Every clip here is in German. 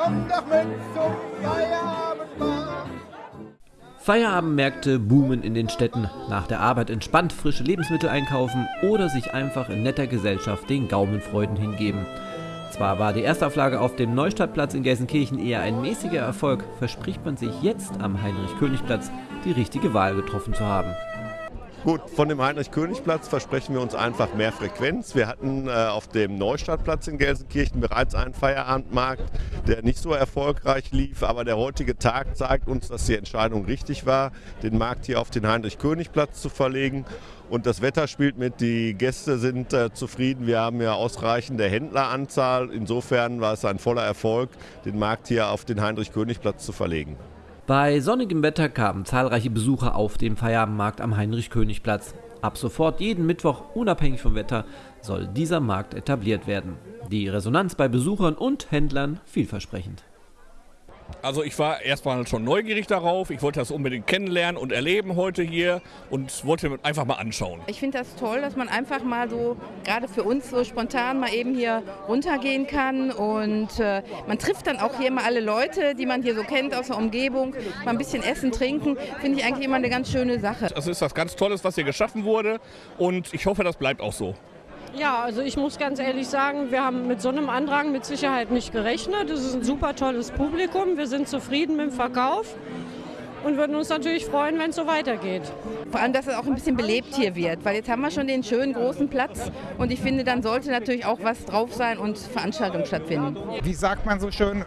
kommen zum Feierabendmarkt. Feierabendmärkte boomen in den Städten. Nach der Arbeit entspannt frische Lebensmittel einkaufen oder sich einfach in netter Gesellschaft den Gaumenfreuden hingeben. Zwar war die Erstauflage auf dem Neustadtplatz in Gelsenkirchen eher ein mäßiger Erfolg, verspricht man sich jetzt am Heinrich-König-Platz die richtige Wahl getroffen zu haben. Gut, von dem Heinrich-König-Platz versprechen wir uns einfach mehr Frequenz. Wir hatten äh, auf dem Neustadtplatz in Gelsenkirchen bereits einen Feierabendmarkt, der nicht so erfolgreich lief, aber der heutige Tag zeigt uns, dass die Entscheidung richtig war, den Markt hier auf den Heinrich-König-Platz zu verlegen. Und das Wetter spielt mit, die Gäste sind äh, zufrieden. Wir haben ja ausreichende Händleranzahl. Insofern war es ein voller Erfolg, den Markt hier auf den Heinrich-König-Platz zu verlegen. Bei sonnigem Wetter kamen zahlreiche Besucher auf den Feierabendmarkt am Heinrich-König-Platz. Ab sofort jeden Mittwoch, unabhängig vom Wetter, soll dieser Markt etabliert werden. Die Resonanz bei Besuchern und Händlern vielversprechend. Also ich war erstmal schon neugierig darauf. Ich wollte das unbedingt kennenlernen und erleben heute hier und wollte einfach mal anschauen. Ich finde das toll, dass man einfach mal so, gerade für uns so spontan mal eben hier runtergehen kann und äh, man trifft dann auch hier mal alle Leute, die man hier so kennt aus der Umgebung, mal ein bisschen essen, trinken, finde ich eigentlich immer eine ganz schöne Sache. Das ist was ganz Tolles, was hier geschaffen wurde und ich hoffe, das bleibt auch so. Ja, also ich muss ganz ehrlich sagen, wir haben mit so einem Andrang mit Sicherheit nicht gerechnet. Es ist ein super tolles Publikum. Wir sind zufrieden mit dem Verkauf und würden uns natürlich freuen, wenn es so weitergeht. Vor allem, dass es auch ein bisschen belebt hier wird, weil jetzt haben wir schon den schönen großen Platz und ich finde, dann sollte natürlich auch was drauf sein und Veranstaltungen stattfinden. Wie sagt man so schön,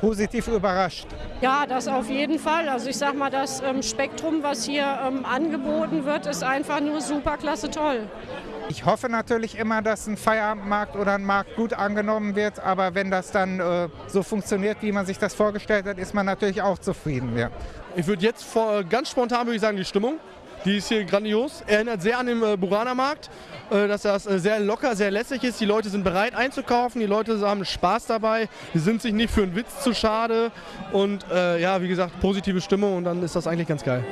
positiv überrascht. Ja, das auf jeden Fall. Also ich sag mal, das ähm, Spektrum, was hier ähm, angeboten wird, ist einfach nur super klasse toll. Ich hoffe natürlich immer, dass ein Feierabendmarkt oder ein Markt gut angenommen wird, aber wenn das dann äh, so funktioniert, wie man sich das vorgestellt hat, ist man natürlich auch zufrieden. Ja. Ich würde jetzt vor, ganz spontan würde ich sagen, die Stimmung, die ist hier grandios. Erinnert sehr an den äh, Burana-Markt, äh, dass das äh, sehr locker, sehr lässig ist. Die Leute sind bereit einzukaufen, die Leute haben Spaß dabei, die sind sich nicht für einen Witz zu schade und äh, ja, wie gesagt, positive Stimmung und dann ist das eigentlich ganz geil.